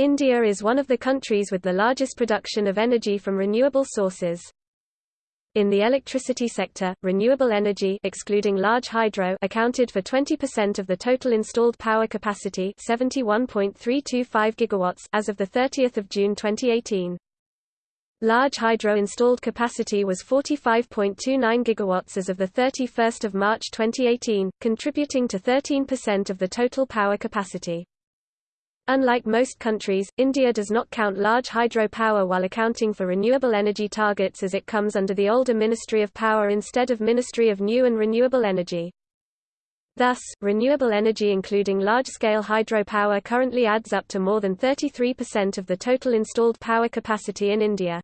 India is one of the countries with the largest production of energy from renewable sources. In the electricity sector, renewable energy excluding large hydro accounted for 20% of the total installed power capacity 71.325 gigawatts as of the 30th of June 2018. Large hydro installed capacity was 45.29 gigawatts as of the 31st of March 2018, contributing to 13% of the total power capacity. Unlike most countries, India does not count large hydropower while accounting for renewable energy targets as it comes under the older Ministry of Power instead of Ministry of New and Renewable Energy. Thus, renewable energy including large-scale hydropower currently adds up to more than 33% of the total installed power capacity in India.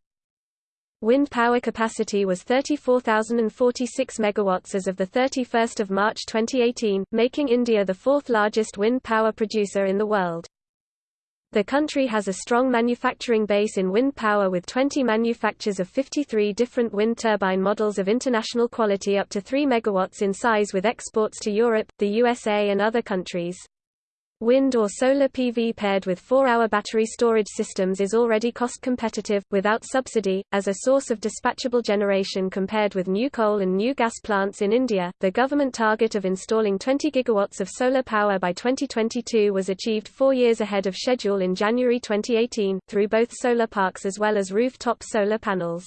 Wind power capacity was 34,046 megawatts as of the 31st of March 2018, making India the fourth largest wind power producer in the world. The country has a strong manufacturing base in wind power with 20 manufacturers of 53 different wind turbine models of international quality up to 3 megawatts in size with exports to Europe, the USA and other countries. Wind or solar PV paired with 4-hour battery storage systems is already cost competitive, without subsidy, as a source of dispatchable generation compared with new coal and new gas plants in India. The government target of installing 20 gigawatts of solar power by 2022 was achieved four years ahead of schedule in January 2018, through both solar parks as well as rooftop solar panels.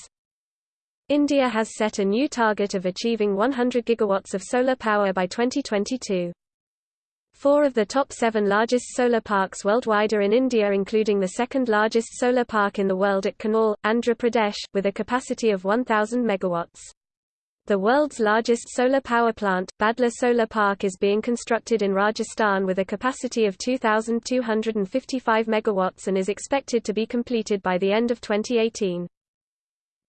India has set a new target of achieving 100 gigawatts of solar power by 2022. Four of the top seven largest solar parks worldwide are in India including the second largest solar park in the world at Kurnool, Andhra Pradesh, with a capacity of 1,000 megawatts. The world's largest solar power plant, Badla Solar Park is being constructed in Rajasthan with a capacity of 2,255 megawatts and is expected to be completed by the end of 2018.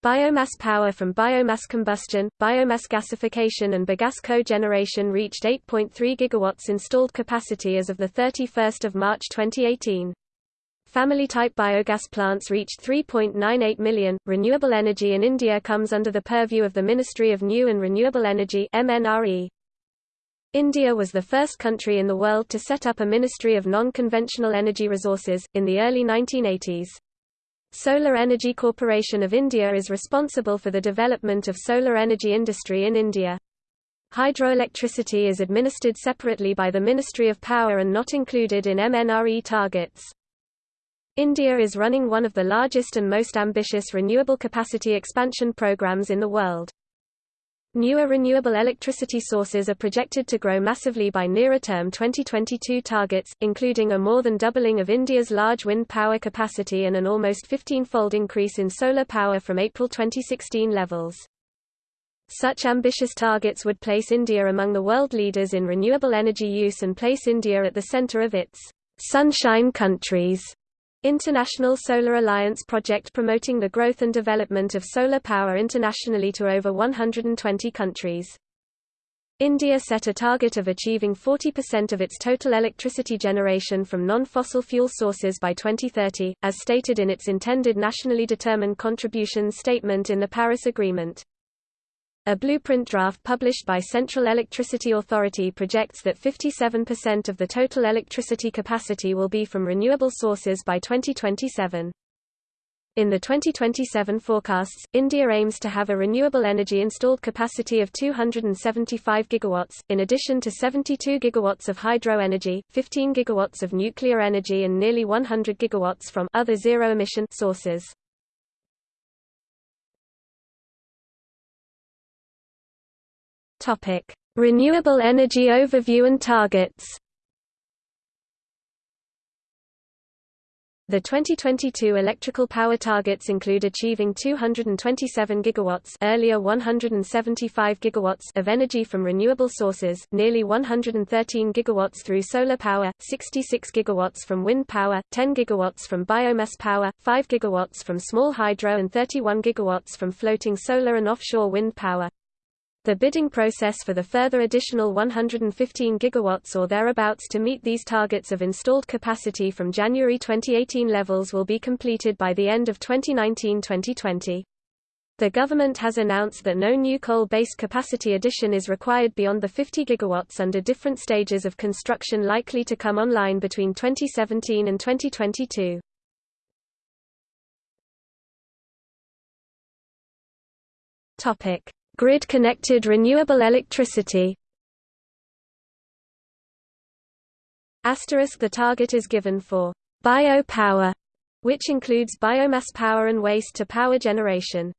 Biomass power from biomass combustion, biomass gasification and bagasse cogeneration reached 8.3 gigawatts installed capacity as of 31 March 2018. Family-type biogas plants reached 3.98 million. Renewable energy in India comes under the purview of the Ministry of New and Renewable Energy (MNRE). India was the first country in the world to set up a Ministry of Non-Conventional Energy Resources, in the early 1980s. Solar Energy Corporation of India is responsible for the development of solar energy industry in India. Hydroelectricity is administered separately by the Ministry of Power and not included in MNRE targets. India is running one of the largest and most ambitious renewable capacity expansion programs in the world. Newer renewable electricity sources are projected to grow massively by nearer-term 2022 targets, including a more than doubling of India's large wind power capacity and an almost 15-fold increase in solar power from April 2016 levels. Such ambitious targets would place India among the world leaders in renewable energy use and place India at the center of its sunshine countries International Solar Alliance project promoting the growth and development of solar power internationally to over 120 countries. India set a target of achieving 40% of its total electricity generation from non-fossil fuel sources by 2030, as stated in its intended nationally determined contributions statement in the Paris Agreement. A blueprint draft published by Central Electricity Authority projects that 57% of the total electricity capacity will be from renewable sources by 2027. In the 2027 forecasts, India aims to have a renewable energy installed capacity of 275 gigawatts, in addition to 72 gigawatts of hydro energy, 15 gigawatts of nuclear energy and nearly 100 gigawatts from other zero-emission sources. Topic: Renewable energy overview and targets. The 2022 electrical power targets include achieving 227 gigawatts, earlier 175 gigawatts of energy from renewable sources, nearly 113 gigawatts through solar power, 66 gigawatts from wind power, 10 gigawatts from biomass power, 5 gigawatts from small hydro and 31 gigawatts from floating solar and offshore wind power. The bidding process for the further additional 115 gigawatts or thereabouts to meet these targets of installed capacity from January 2018 levels will be completed by the end of 2019-2020. The government has announced that no new coal-based capacity addition is required beyond the 50 gigawatts under different stages of construction likely to come online between 2017 and 2022. Topic: Grid-connected renewable electricity. Asterisk the target is given for biopower, which includes biomass power and waste to power generation.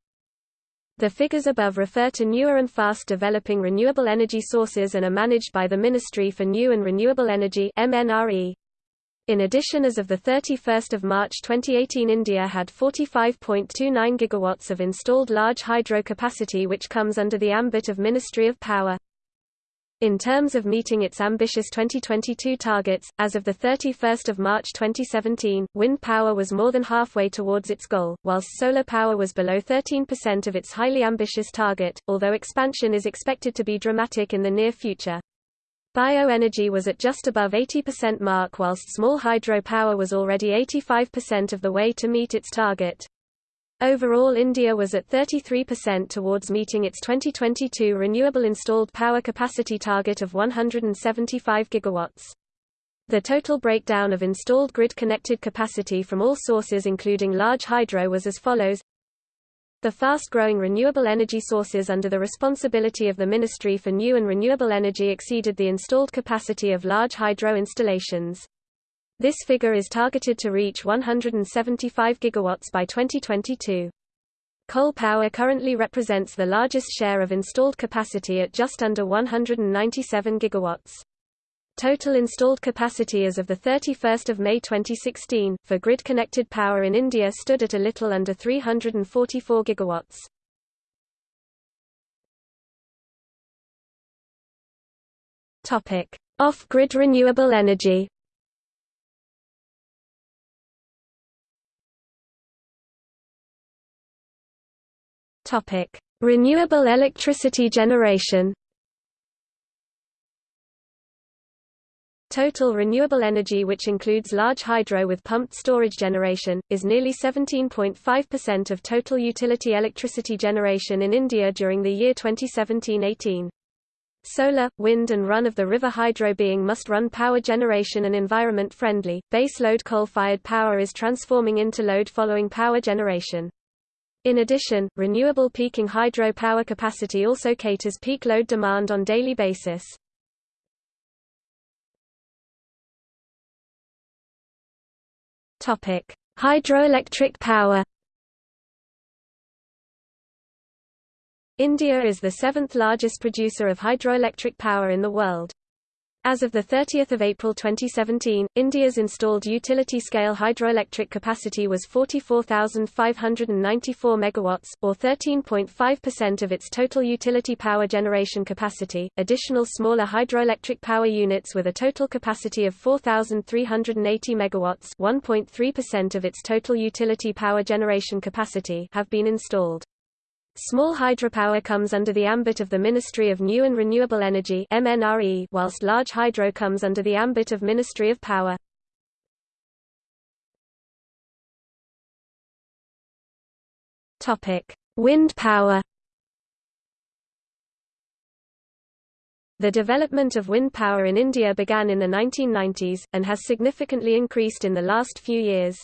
The figures above refer to newer and fast-developing renewable energy sources and are managed by the Ministry for New and Renewable Energy MNRE. In addition as of 31 March 2018 India had 45.29 gigawatts of installed large hydro capacity which comes under the ambit of Ministry of Power. In terms of meeting its ambitious 2022 targets, as of 31 March 2017, wind power was more than halfway towards its goal, whilst solar power was below 13% of its highly ambitious target, although expansion is expected to be dramatic in the near future. Bioenergy was at just above 80% mark whilst small hydropower was already 85% of the way to meet its target. Overall India was at 33% towards meeting its 2022 renewable installed power capacity target of 175 gigawatts. The total breakdown of installed grid-connected capacity from all sources including large hydro was as follows. The fast-growing renewable energy sources under the responsibility of the Ministry for New and Renewable Energy exceeded the installed capacity of large hydro installations. This figure is targeted to reach 175 gigawatts by 2022. Coal power currently represents the largest share of installed capacity at just under 197 gigawatts. Total installed capacity as of 31 May 2016, for grid-connected power in India stood at a little under 344 gigawatts. Off-grid renewable energy Renewable electricity generation. Total renewable energy which includes large hydro with pumped storage generation, is nearly 17.5% of total utility electricity generation in India during the year 2017-18. Solar, wind and run-of-the-river hydro being must-run power generation and environment-friendly, base-load coal-fired power is transforming into load-following power generation. In addition, renewable peaking hydro power capacity also caters peak load demand on daily basis. Topic: Hydroelectric power. India is the seventh largest producer of hydroelectric power in the world. As of 30 April 2017, India's installed utility-scale hydroelectric capacity was 44,594 megawatts, or 13.5% of its total utility power generation capacity. Additional smaller hydroelectric power units with a total capacity of 4,380 megawatts, 1.3% of its total utility power generation capacity, have been installed. Small hydropower comes under the ambit of the Ministry of New and Renewable Energy MNRE, whilst large hydro comes under the ambit of Ministry of Power. Wind power. The development of wind power in India began in the 1990s, and has significantly increased in the last few years.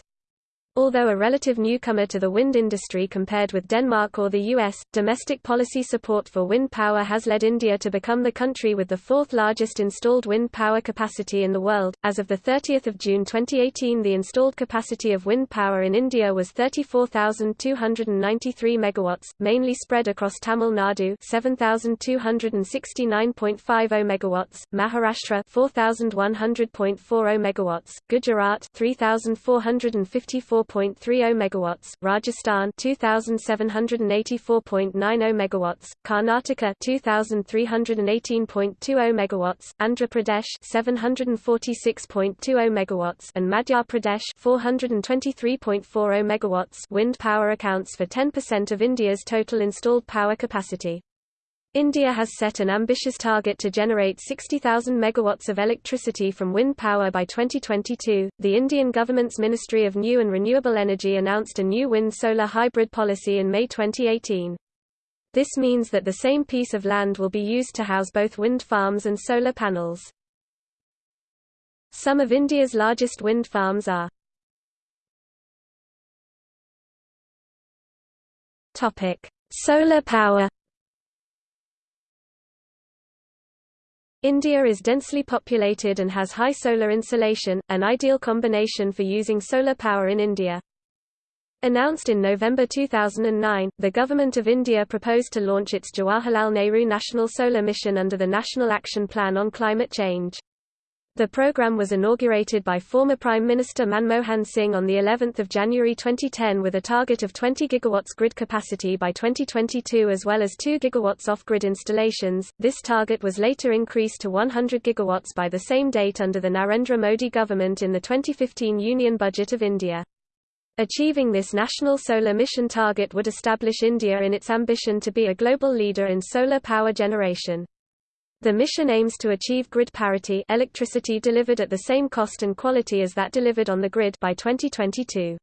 Although a relative newcomer to the wind industry compared with Denmark or the US, domestic policy support for wind power has led India to become the country with the fourth largest installed wind power capacity in the world. As of the 30th of June 2018 the installed capacity of wind power in India was 34,293 megawatts, mainly spread across Tamil Nadu 7,269.50 megawatts, Maharashtra 4,100.40 megawatts, Gujarat 3,454 4.30 megawatts, Rajasthan 2784.90 megawatts, Karnataka 2318.20 megawatts, Andhra Pradesh 746.20 megawatts and Madhya Pradesh 423.40 megawatts. Wind power accounts for 10% of India's total installed power capacity. India has set an ambitious target to generate 60,000 megawatts of electricity from wind power by 2022. The Indian government's Ministry of New and Renewable Energy announced a new wind-solar hybrid policy in May 2018. This means that the same piece of land will be used to house both wind farms and solar panels. Some of India's largest wind farms are Topic: Solar power India is densely populated and has high solar insolation, an ideal combination for using solar power in India. Announced in November 2009, the Government of India proposed to launch its Jawaharlal Nehru National Solar Mission under the National Action Plan on Climate Change. The program was inaugurated by former Prime Minister Manmohan Singh on the 11th of January 2010 with a target of 20 gigawatts grid capacity by 2022 as well as 2 gigawatts off-grid installations. This target was later increased to 100 gigawatts by the same date under the Narendra Modi government in the 2015 Union Budget of India. Achieving this national solar mission target would establish India in its ambition to be a global leader in solar power generation. The mission aims to achieve grid parity electricity delivered at the same cost and quality as that delivered on the grid by 2022.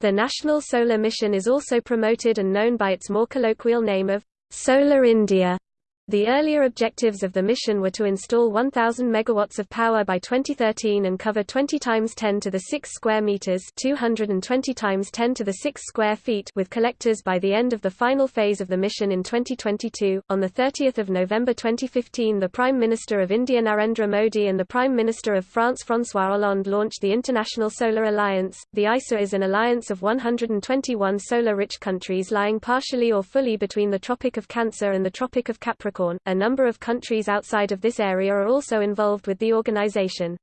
The National Solar Mission is also promoted and known by its more colloquial name of Solar India. The earlier objectives of the mission were to install 1000 megawatts of power by 2013 and cover 20 times 10 to the 6 square meters, 220 times 10 to the 6 square feet with collectors by the end of the final phase of the mission in 2022. On the 30th of November 2015, the Prime Minister of India Narendra Modi and the Prime Minister of France François Hollande launched the International Solar Alliance. The ISA is an alliance of 121 solar-rich countries lying partially or fully between the Tropic of Cancer and the Tropic of Capricorn Capricorn. A number of countries outside of this area are also involved with the organization.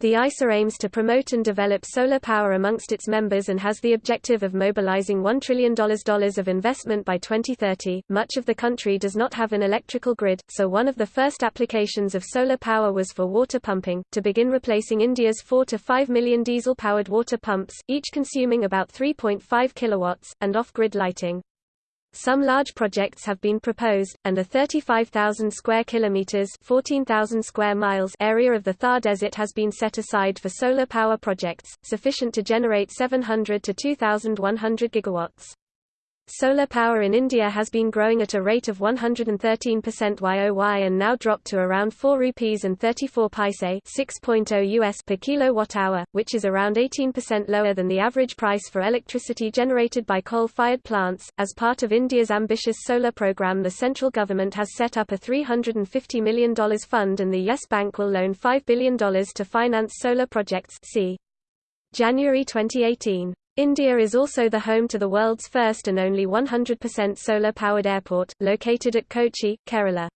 The ISA aims to promote and develop solar power amongst its members and has the objective of mobilizing $1 trillion of investment by 2030. Much of the country does not have an electrical grid, so one of the first applications of solar power was for water pumping, to begin replacing India's 4 to 5 million diesel-powered water pumps, each consuming about 3.5 kilowatts, and off-grid lighting. Some large projects have been proposed, and a 35,000 square kilometers (14,000 square miles) area of the Thar Desert has been set aside for solar power projects, sufficient to generate 700 to 2,100 gigawatts. Solar power in India has been growing at a rate of 113% YOY and now dropped to around 4 rupees and 34 paise 6.0 US per kilowatt-hour, which is around 18% lower than the average price for electricity generated by coal-fired plants. As part of India's ambitious solar program, the central government has set up a $350 million fund and the Yes Bank will loan $5 billion to finance solar projects. See January 2018. India is also the home to the world's first and only 100% solar-powered airport, located at Kochi, Kerala.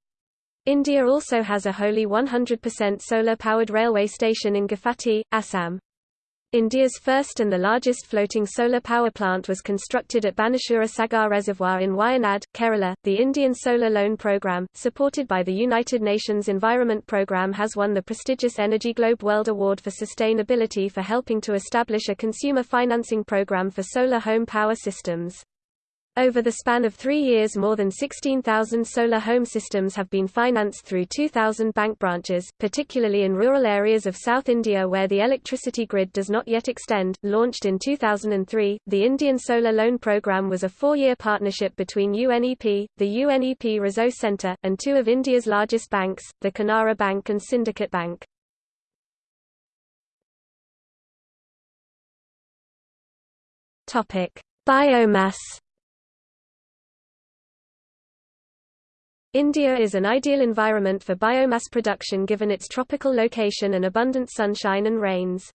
India also has a wholly 100% solar-powered railway station in Guwahati, Assam. India's first and the largest floating solar power plant was constructed at Banasura Sagar Reservoir in Wayanad, Kerala. The Indian Solar Loan Programme, supported by the United Nations Environment Programme, has won the prestigious Energy Globe World Award for Sustainability for helping to establish a consumer financing program for solar home power systems. Over the span of three years more than 16,000 solar home systems have been financed through 2,000 bank branches, particularly in rural areas of South India where the electricity grid does not yet extend. Launched in 2003, the Indian Solar Loan Programme was a four-year partnership between UNEP, the UNEP Resource Centre, and two of India's largest banks, the Canara Bank and Syndicate Bank. Biomass India is an ideal environment for biomass production given its tropical location and abundant sunshine and rains.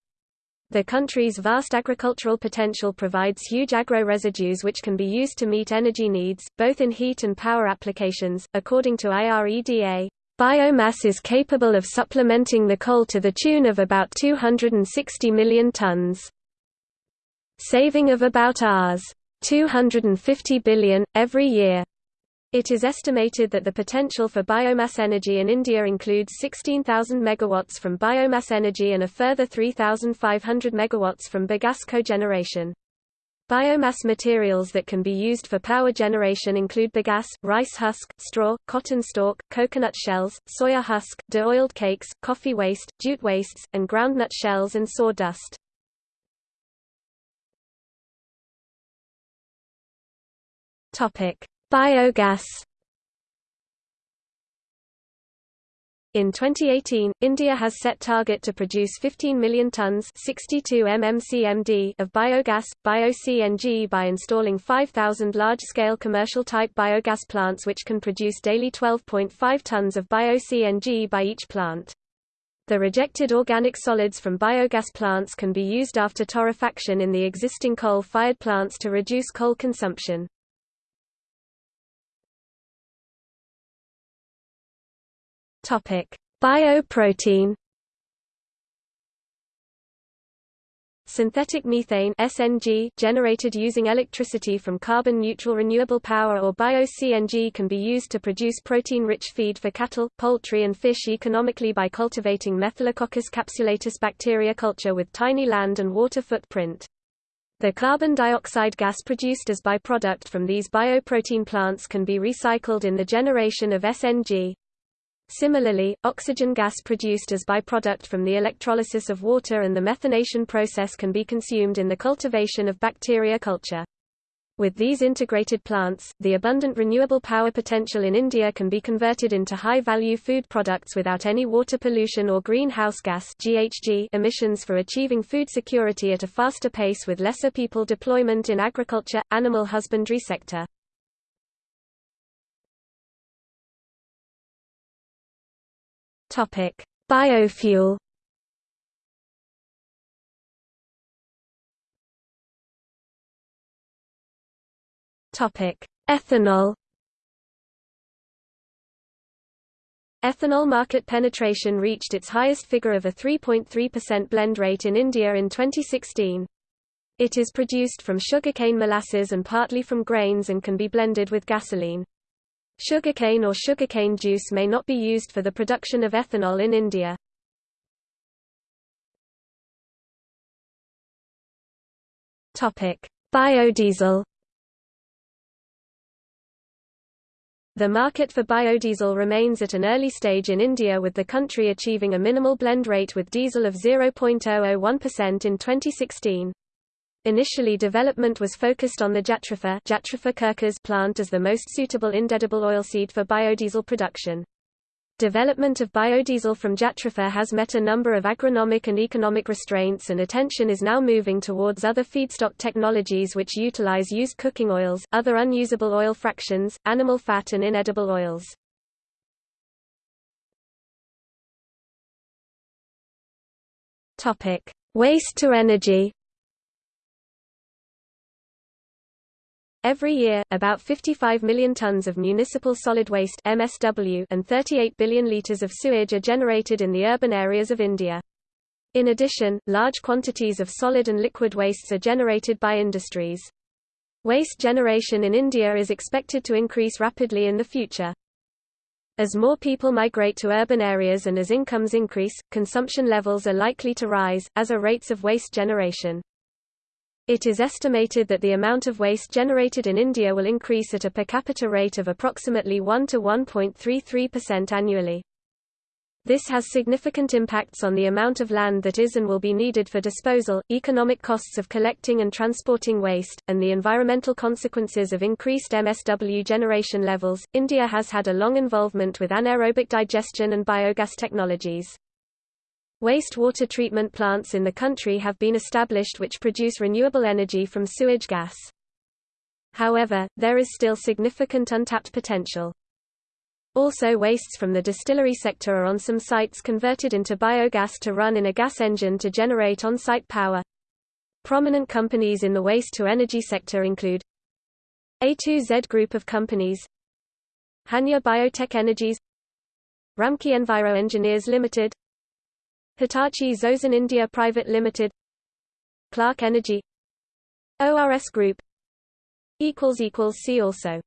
The country's vast agricultural potential provides huge agro-residues which can be used to meet energy needs, both in heat and power applications. According to IREDA, biomass is capable of supplementing the coal to the tune of about 260 million tons. Saving of about Rs. 250 billion, every year. It is estimated that the potential for biomass energy in India includes 16,000 megawatts from biomass energy and a further 3,500 megawatts from bagasse cogeneration. Biomass materials that can be used for power generation include bagasse, rice husk, straw, cotton stalk, coconut shells, soya husk, de-oiled cakes, coffee waste, jute wastes, and groundnut shells and sawdust. Topic: Biogas In 2018, India has set target to produce 15 million tons 62 mmcmd of biogas, bio-CNG by installing 5,000 large-scale commercial-type biogas plants which can produce daily 12.5 tons of bio-CNG by each plant. The rejected organic solids from biogas plants can be used after torrefaction in the existing coal-fired plants to reduce coal consumption. Topic: Bioprotein Synthetic methane SNG generated using electricity from carbon-neutral renewable power or bio-CNG can be used to produce protein-rich feed for cattle, poultry and fish economically by cultivating Methylococcus capsulatus bacteria culture with tiny land and water footprint. The carbon dioxide gas produced as byproduct from these bioprotein plants can be recycled in the generation of SNG. Similarly, oxygen gas produced as byproduct from the electrolysis of water and the methanation process can be consumed in the cultivation of bacteria culture. With these integrated plants, the abundant renewable power potential in India can be converted into high-value food products without any water pollution or greenhouse gas (GHG) emissions for achieving food security at a faster pace with lesser people deployment in agriculture, animal husbandry sector. Topic: Biofuel. Topic: Ethanol. Ethanol market penetration reached its highest figure of a 3.3% blend rate in India in 2016. It is produced from sugarcane molasses and partly from grains and can be blended with gasoline. Sugarcane or sugarcane juice may not be used for the production of ethanol in India. Biodiesel The market for biodiesel remains at an early stage in India with the country achieving a minimal blend rate with diesel of 0.001% in 2016. Initially development was focused on the Jatropha, Jatropha plant as the most suitable inedible oilseed for biodiesel production. Development of biodiesel from Jatropha has met a number of agronomic and economic restraints and attention is now moving towards other feedstock technologies which utilize used cooking oils, other unusable oil fractions, animal fat and inedible oils. Waste to energy Every year, about 55 million tons of municipal solid waste MSW and 38 billion liters of sewage are generated in the urban areas of India. In addition, large quantities of solid and liquid wastes are generated by industries. Waste generation in India is expected to increase rapidly in the future. As more people migrate to urban areas and as incomes increase, consumption levels are likely to rise, as are rates of waste generation. It is estimated that the amount of waste generated in India will increase at a per capita rate of approximately 1 to 1.33% annually. This has significant impacts on the amount of land that is and will be needed for disposal, economic costs of collecting and transporting waste, and the environmental consequences of increased MSW generation levels. India has had a long involvement with anaerobic digestion and biogas technologies. Wastewater treatment plants in the country have been established which produce renewable energy from sewage gas. However, there is still significant untapped potential. Also wastes from the distillery sector are on some sites converted into biogas to run in a gas engine to generate on-site power. Prominent companies in the waste-to-energy sector include A2Z Group of companies Hanjer Biotech Energies Ramky Enviro Engineers Limited Hitachi Zosen India Private Limited Clarke Energy ORS Group See also